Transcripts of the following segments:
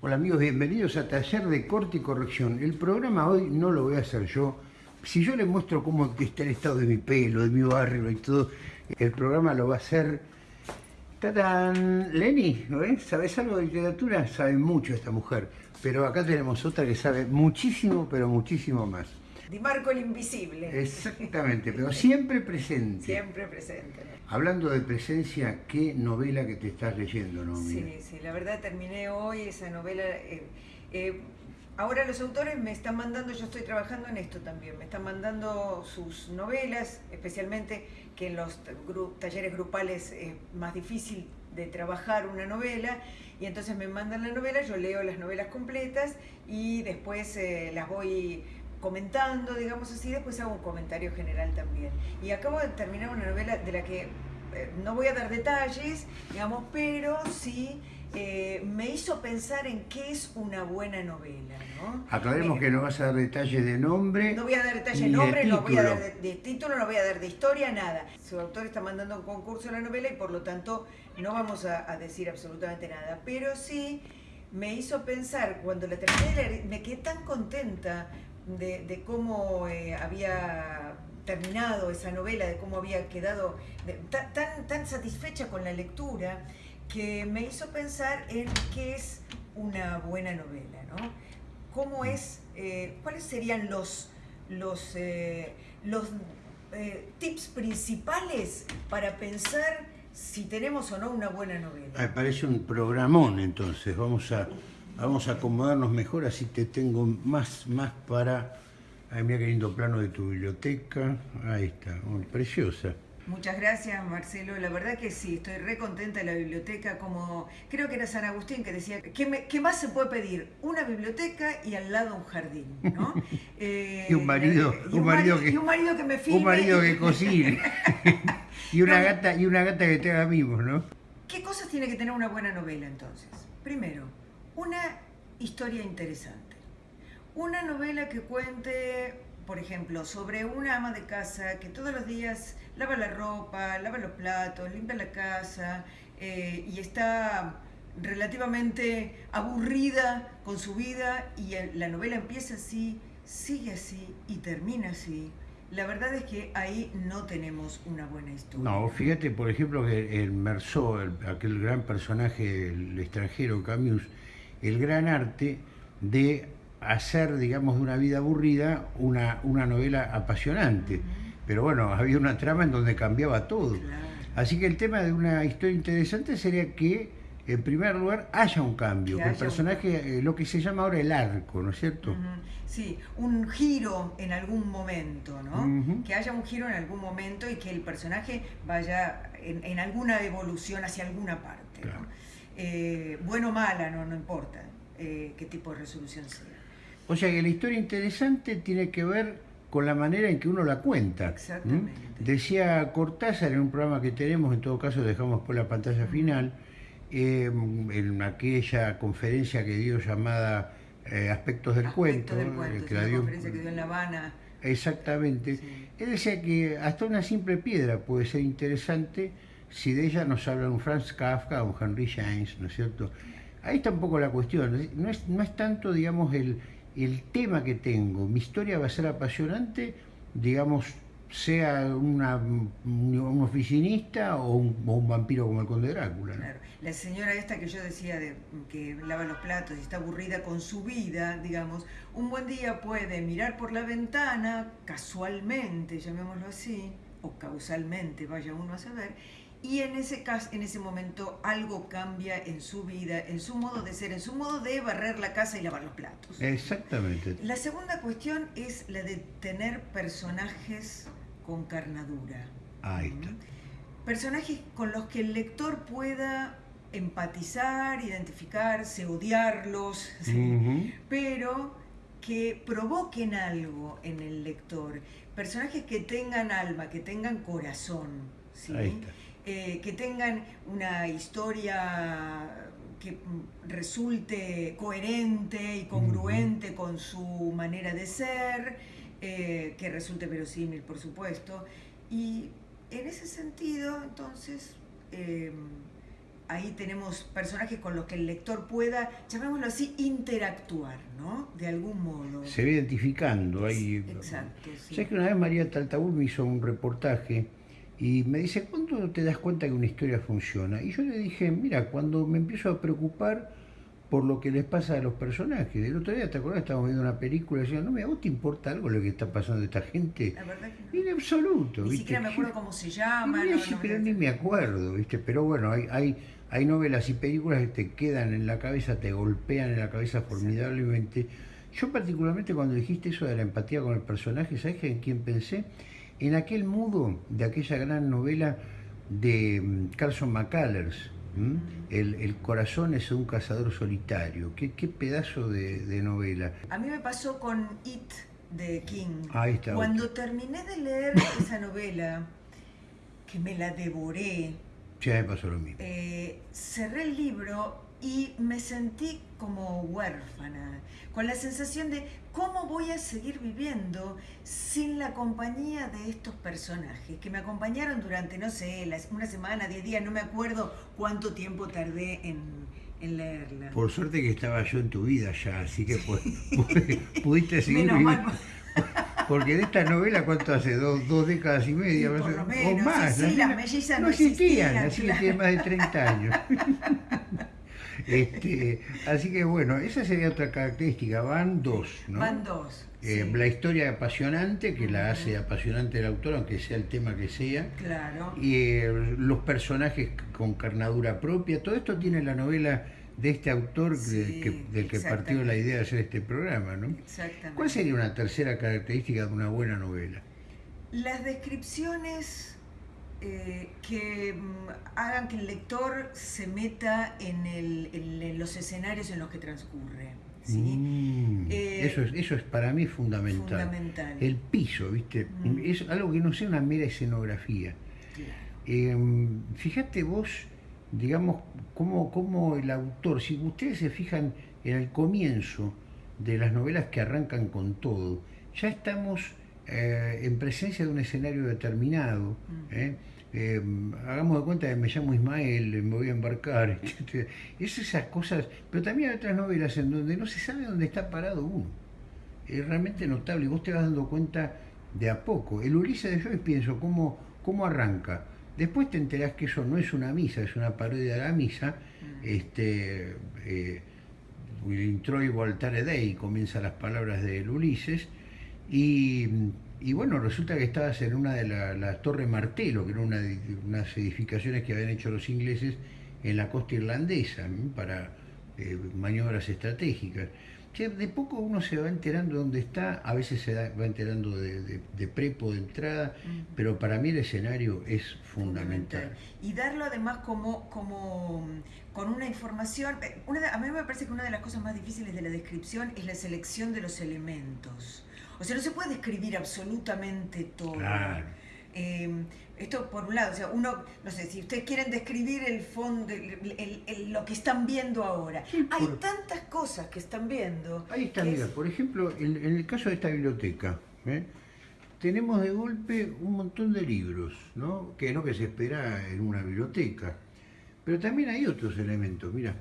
Hola amigos, bienvenidos a Taller de Corte y Corrección. El programa hoy no lo voy a hacer yo. Si yo les muestro cómo está el estado de mi pelo, de mi barrio y todo, el programa lo va a hacer... ¡Tatán! Lenny, ¿no? ¿Sabes algo de literatura? Sabe mucho esta mujer. Pero acá tenemos otra que sabe muchísimo, pero muchísimo más. Di Marco el Invisible. Exactamente, pero siempre presente. Siempre presente. Hablando de presencia, ¿qué novela que te estás leyendo, no? Sí, sí, la verdad terminé hoy esa novela. Eh, eh, ahora los autores me están mandando, yo estoy trabajando en esto también, me están mandando sus novelas, especialmente que en los talleres grupales es más difícil de trabajar una novela y entonces me mandan la novela, yo leo las novelas completas y después eh, las voy comentando, digamos así, después hago un comentario general también. Y acabo de terminar una novela de la que eh, no voy a dar detalles, digamos, pero sí eh, me hizo pensar en qué es una buena novela. ¿no? Aclaremos que no vas a dar detalles de nombre. No voy a dar detalles de nombre, no voy a dar de, título, no voy a dar de historia, nada. Su autor está mandando un concurso a la novela y por lo tanto no vamos a, a decir absolutamente nada. Pero sí me hizo pensar, cuando la terminé de leer, me quedé tan contenta de, cómo eh, había terminado esa novela, de cómo había quedado tan, tan satisfecha con la lectura, que me hizo pensar en qué es una buena novela, ¿no? ¿Cómo es, eh, cuáles serían los, los, eh, los tips principales para pensar si tenemos o no una buena novela? Me parece un programón entonces, vamos a Vamos a acomodarnos mejor, así te tengo más, más para... Ay, mira qué lindo plano de tu biblioteca. Ahí está, preciosa. Muchas gracias, Marcelo. La verdad que sí, estoy re contenta de la biblioteca. Como creo que era San Agustín que decía, ¿qué, más se puede pedir? Una biblioteca y al lado un jardín, ¿no? Eh, y un marido, un, marido que, y un marido que me filme. Un marido que cocine. y, una gata, y una gata que te haga mimos, ¿no? ¿Qué cosas tiene que tener una buena novela entonces? Primero, una historia interesante. Una novela que cuente, por ejemplo, sobre una ama de casa que todos los días lava la ropa, lava los platos, limpia la casa eh, y está relativamente aburrida con su vida y la novela empieza así, sigue así y termina así. La verdad es que ahí no tenemos una buena historia. No, fíjate, por ejemplo, que el Merceau, aquel gran personaje el extranjero Camus, el gran arte de hacer, digamos, de una vida aburrida una, una novela apasionante. Pero bueno, había una trama en donde cambiaba todo. Así que el tema de una historia interesante sería que, en primer lugar, haya un cambio, que, el personaje, eh, lo que se llama ahora el arco, ¿no es cierto? Sí, un giro en algún momento, ¿no? Que haya un giro en algún momento y que el personaje vaya en, alguna evolución hacia alguna parte. Eh, bueno o mala, no, no importa eh, qué tipo de resolución sea. O sea que la historia interesante tiene que ver con la manera en que uno la cuenta. Exactamente. Decía Cortázar en un programa que tenemos, en todo caso dejamos por la pantalla final, eh, en aquella conferencia que dio llamada Aspectos del Cuento, del cuento que la dio, conferencia que dio en La Habana. Exactamente. Él decía que hasta una simple piedra puede ser interesante si de ella nos habla un Franz Kafka o un Henry James, ¿no es cierto? Ahí está un poco la cuestión, no es, no es tanto, digamos, el, el tema que tengo, mi historia va a ser apasionante, digamos, sea una, un oficinista o un, vampiro como el conde Drácula. Claro. La señora esta que yo decía de, que lava los platos y está aburrida con su vida, digamos, un buen día puede mirar por la ventana, casualmente, llamémoslo así, o causalmente, vaya uno a saber, y en ese, caso, en ese momento algo cambia en su vida, en su modo de ser, en su modo de barrer la casa y lavar los platos. Exactamente. La segunda cuestión es la de tener personajes con carnadura. Ahí está. Personajes con los que el lector pueda empatizar, identificarse, odiarlos, pero que provoquen algo en el lector. Personajes que tengan alma, que tengan corazón. ¿sí? Ahí está. Eh, que tengan una historia que resulte coherente y congruente con su manera de ser, eh, que resulte verosímil, por supuesto. Y en ese sentido, entonces, em, ahí tenemos personajes con los que el lector pueda, llamémoslo así, interactuar, ¿no? De algún modo. Se ve identificando. Ahí. Exacto. Sí. ¿Sabes que una vez María Taltabur me hizo un reportaje y me dice, ¿cuándo te das cuenta que una historia funciona? Y yo le dije, mira, cuando me empiezo a preocupar por lo que les pasa a los personajes. El otro día, ¿te acuerdas? Estábamos viendo una película y decían, no, me ¿a vos te importa algo lo que está pasando a esta gente? La verdad que En absoluto. Ni ¿viste? siquiera me acuerdo cómo se llama. No, no, pero ni me acuerdo, ¿viste? Pero bueno, hay, hay, hay novelas y películas que te quedan en la cabeza, te golpean en la cabeza formidablemente. Yo particularmente cuando dijiste eso de la empatía con el personaje, ¿sabes en quién pensé? En aquel mudo de aquella gran novela de mm, Carson McCullers, el, el corazón es un cazador solitario. Qué, qué pedazo de, de novela. A mí me pasó con It de King. Ahí está. Cuando terminé de leer esa novela, que me la devoré, Ya me pasó lo mismo. eh, cerré el libro y me sentí como huérfana, con la sensación de cómo voy a seguir viviendo sin la compañía de estos personajes, que me acompañaron durante, no sé, una semana, diez días, no me acuerdo cuánto tiempo tardé en, en leerla. Por suerte que estaba yo en tu vida ya, así que pu- pu- pudiste seguir Menos viviendo. mal. Porque de esta novela, ¿cuánto hace? Dos, dos décadas y media, Sí, por o- lo o menos, más. sí, sí, las mellizas no existían, existían, así que tiene más de 30 años. Este, así que bueno, esa sería otra característica, van dos, ¿no? Van dos. Eh, sí, La historia apasionante, que la hace apasionante el autor, aunque sea el tema que sea, Claro. y eh, los personajes con carnadura propia, todo esto tiene la novela de este autor que- Sí, que- del que partió la idea de hacer este programa, ¿no? Exactamente. ¿Cuál sería una tercera característica de una buena novela? Las descripciones eh, que mm, hagan que el lector se meta en, el- en- en los escenarios en los que transcurre. ¿sí? Mm, Eh, eso, es, eso es para mí fundamental. Fundamental. El piso, ¿viste? Mm. Es algo que no sea una mera escenografía. Claro. Eh, fíjate vos, digamos, cómo, cómo el autor, si ustedes se fijan en el comienzo de las novelas que arrancan con todo, ya estamos eh, en presencia de un escenario determinado. Mm. ¿eh? Eh, hagamos de cuenta que me llamo Ismael, me voy a embarcar. Es esas cosas, pero también hay otras novelas en donde no se sabe dónde está parado uno. Es realmente notable y vos te vas dando cuenta de a poco. El Ulises de Joyce pienso, ¿cómo, cómo arranca? Después te enterás que eso no es una misa, es una parodia de la misa. Mm. Este, eh, il intro voltare dei, comienzan las palabras del Ulises. Y, y bueno, resulta que estabas en una de la- las Torres Martelo, que era una unas edificaciones que habían hecho los ingleses en la costa irlandesa para eh, maniobras estratégicas. Che, de poco uno se va enterando dónde está, a veces se da- va enterando de, de- de prepo, de entrada, Mm. pero para mí el escenario es fundamental. Y darlo además como, como con una información. eh, una de- a mí me parece que una de las cosas más difíciles de la descripción es la selección de los elementos. O sea, no se puede describir absolutamente todo. Claro. Eh, esto por un lado, o sea, uno, no sé, si ustedes quieren describir el fondo, el- el- el- lo que están viendo ahora, Sí, hay por- tantas cosas que están viendo. Ahí está, mira, es- por ejemplo, en, en el caso de esta biblioteca, ¿eh? tenemos de golpe un montón de libros, ¿no? Que es lo que se espera en una biblioteca. Pero también hay otros elementos, mira.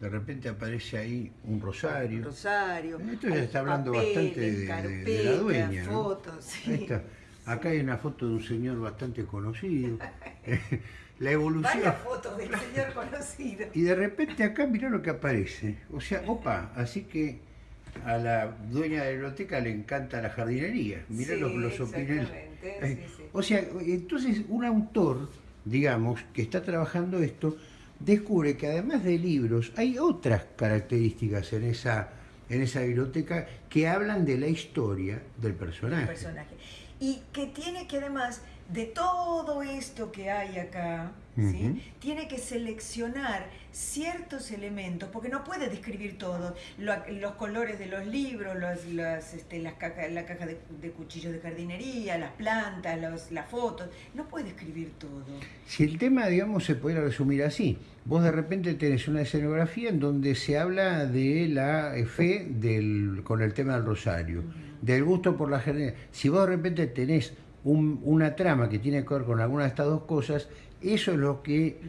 De repente aparece ahí un rosario. Rosario. Esto ya está hablando papeles, bastante de, la dueña. ¿no? fotos, sí. Ahí está. Acá hay una foto de un señor bastante conocido. la evolución. Varias fotos del señor conocido. Y de repente acá mirá lo que aparece. O sea, opa, así que a la dueña de la biblioteca le encanta la jardinería. Mirá Sí, los, los opiniones. exactamente, Eh, sí, sí. O sea, entonces un autor, digamos, que está trabajando esto, descubre que además de libros hay otras características en esa, en esa biblioteca que hablan de la historia del personaje. personaje. Y que tiene que además de todo esto que hay acá. ¿sí? tiene que seleccionar ciertos elementos, porque no puede describir todo, Lo- los colores de los libros, los- las, este, las la caja de, de cuchillos de jardinería, las plantas, los- las fotos, no puede describir todo. Si el tema, digamos, se pudiera resumir así, vos de repente tenés una escenografía en donde se habla de la fe del, con el tema del rosario, del gusto por la jardinería. Si vos de repente tenés una trama que tiene que ver con alguna de estas dos cosas, eso es lo que,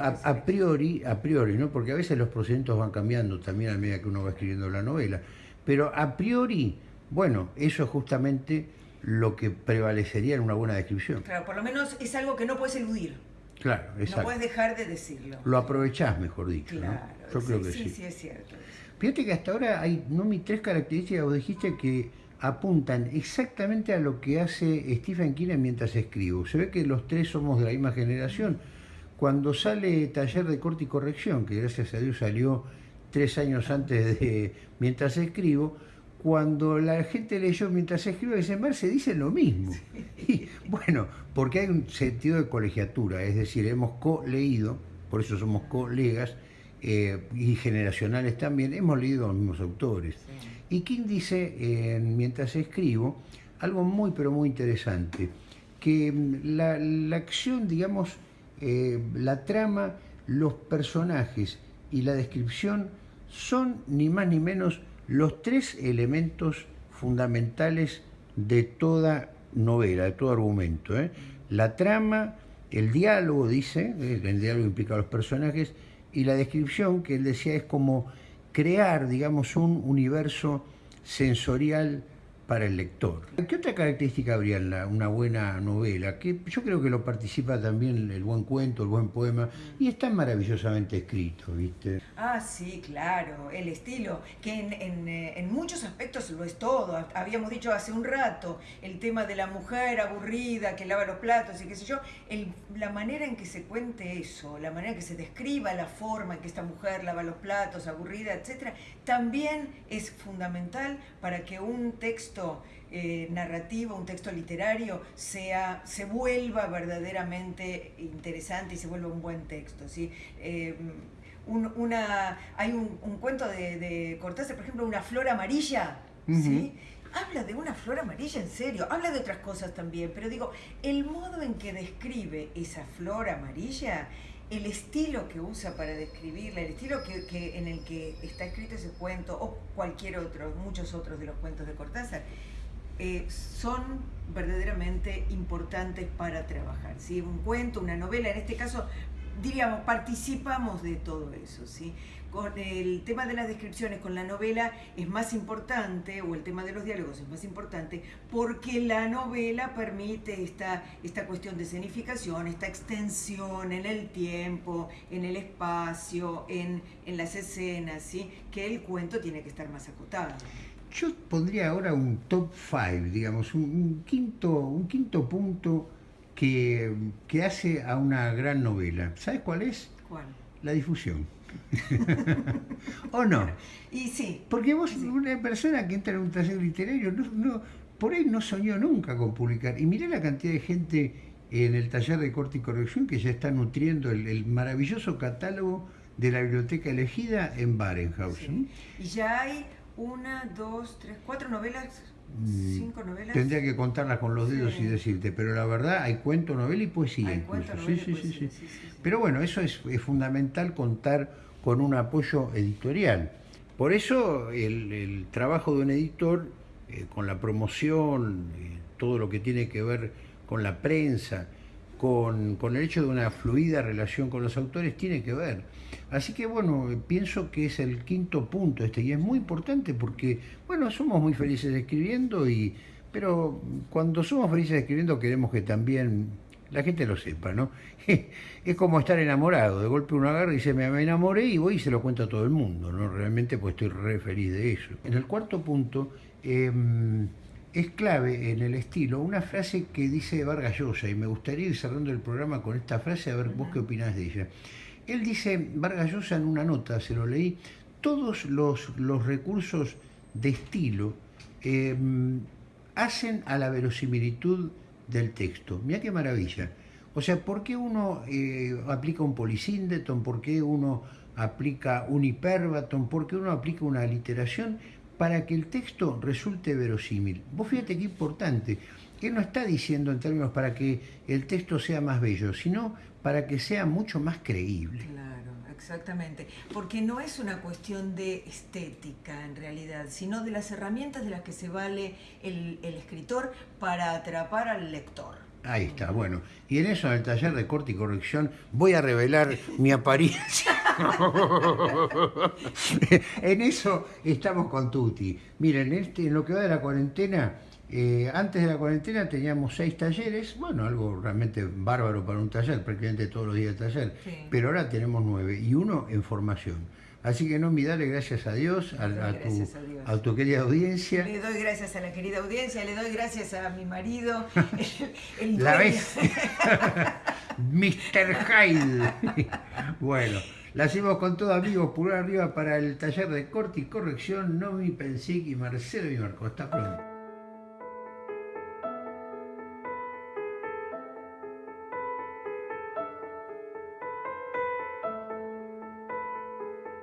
a, priori, a priori, ¿no? Porque a veces los procedimientos van cambiando también a medida que uno va escribiendo la novela. Pero a priori, bueno, eso es justamente lo que prevalecería en una buena descripción. Claro, por lo menos es algo que no puedes eludir. Claro, exacto. No puedes dejar de decirlo. Lo aprovechás, mejor dicho. Claro, Yo creo que sí. Sí, sí, es cierto. Fíjate que hasta ahora hay, no, mis tres características, vos dijiste que apuntan exactamente a lo que hace Stephen King mientras escribo. Se ve que los tres somos de la misma generación. Cuando sale Taller de Corte y Corrección, que gracias a Dios salió tres años antes de mientras escribo, cuando la gente leyó mientras escribo, dicen, se dice lo mismo. Y, bueno, porque hay un sentido de colegiatura, es decir, hemos co-leído, por eso somos colegas, eh, y generacionales también, hemos leído a los mismos autores. Y King dice, mientras escribo, algo muy pero muy interesante, que mm, la, acción, digamos, eh, la trama, los personajes y la descripción son ni más ni menos los tres elementos fundamentales de toda novela, de todo argumento. ¿eh? La trama, el diálogo, dice, eh, el diálogo implica a los personajes, y la descripción que él decía es como crear, digamos, un universo sensorial para el lector. ¿Qué otra característica habría en una buena novela? Que yo creo que lo participa también el buen cuento, el buen poema, y está maravillosamente escrito, ¿viste? Ah, sí, claro, el estilo, que en, eh, en, muchos aspectos lo es todo. Habíamos dicho hace un rato el tema de la mujer aburrida que lava los platos y qué sé yo, la manera en que se cuente eso, la manera en que se describa la forma en que esta mujer lava los platos, aburrida, etcétera, también es fundamental para que un texto eh, narrativo, un texto literario, sea, se vuelva verdaderamente interesante y se vuelva un buen texto. ¿sí? Eh, una, hay un, cuento de, de, Cortázar, por ejemplo, Una flor amarilla, ¿sí? habla de una flor amarilla en serio, habla de otras cosas también, pero digo, el modo en que describe esa flor amarilla, el estilo que usa para describirla, el estilo que, en el que está escrito ese cuento, o cualquier otro, muchos otros de los cuentos de Cortázar, eh, son verdaderamente importantes para trabajar. ¿sí? Un cuento, una novela, en este caso, diríamos, participamos de todo eso. ¿sí? con el tema de las descripciones con la novela es más importante, o el tema de los diálogos es más importante, porque la novela permite esta, esta cuestión de escenificación, esta extensión en el tiempo, en el espacio, en, las escenas, ¿sí? que el cuento tiene que estar más acotado. Yo pondría ahora un top 5, digamos, un, quinto, un quinto punto que, que hace a una gran novela. ¿Sabes cuál es? ¿Cuál? La difusión. ¿O no? Y sí. Porque vos, una persona que entra en un taller literario, no, por ahí no soñó nunca con publicar. Y mirá la cantidad de gente en el taller de corte y corrección que ya está nutriendo el, maravilloso catálogo de la biblioteca elegida en Barenhaus. Y ya hay una, dos, tres, cuatro novelas Mm, cinco novelas. Tendría que contarlas con los dedos y decirte, pero la verdad hay cuento, novela y poesía incluso. sí, sí, sí, Pero bueno, eso es, fundamental contar con un apoyo editorial. Por eso el, trabajo de un editor, eh, con la promoción, eh, todo lo que tiene que ver con la prensa, con, con el hecho de una fluida relación con los autores, tiene que ver. Así que bueno, pienso que es el quinto punto este y es muy importante porque, bueno, somos muy felices escribiendo y, pero cuando somos felices escribiendo queremos que también la gente lo sepa, ¿no? es como estar enamorado, de golpe uno agarra y dice, me enamoré y voy y se lo cuento a todo el mundo, ¿no? Realmente pues estoy re feliz de eso. En el cuarto punto, em, es clave en el estilo una frase que dice Vargas Llosa y me gustaría ir cerrando el programa con esta frase a ver vos qué opinás de ella. Él dice, Vargas Llosa en una nota, se lo leí, todos los, recursos de estilo em, hacen a la verosimilitud del texto. Mira qué maravilla. O sea, ¿por qué uno eh, aplica un polisíndeton? ¿Por qué uno aplica un hiperbaton? ¿Por qué uno aplica una aliteración? Para que el texto resulte verosímil. Vos fíjate qué importante. Él no está diciendo en términos para que el texto sea más bello, sino para que sea mucho más creíble. Claro, Exactamente, porque no es una cuestión de estética en realidad, sino de las herramientas de las que se vale el, el escritor para atrapar al lector. Ahí está, bueno. Y en eso, en el taller de corte y corrección, voy a revelar mi apariencia. en eso estamos con Tuti. Miren, este, en lo que va de la cuarentena, eh, antes de la cuarentena teníamos seis talleres, bueno, algo realmente bárbaro para un taller, prácticamente todos los días de taller, pero ahora tenemos nueve y uno en formación. Así que no, mi dale gracias a Dios, a, tu, a, tu, querida audiencia. Le doy gracias a la querida audiencia, le doy gracias a mi marido. ¿La ves? Mr. Hyde. bueno, la hacemos con todo, amigos. Pulgar arriba para el taller de corte y corrección. Nomi Pensic y Marcelo y Marco. Hasta pronto.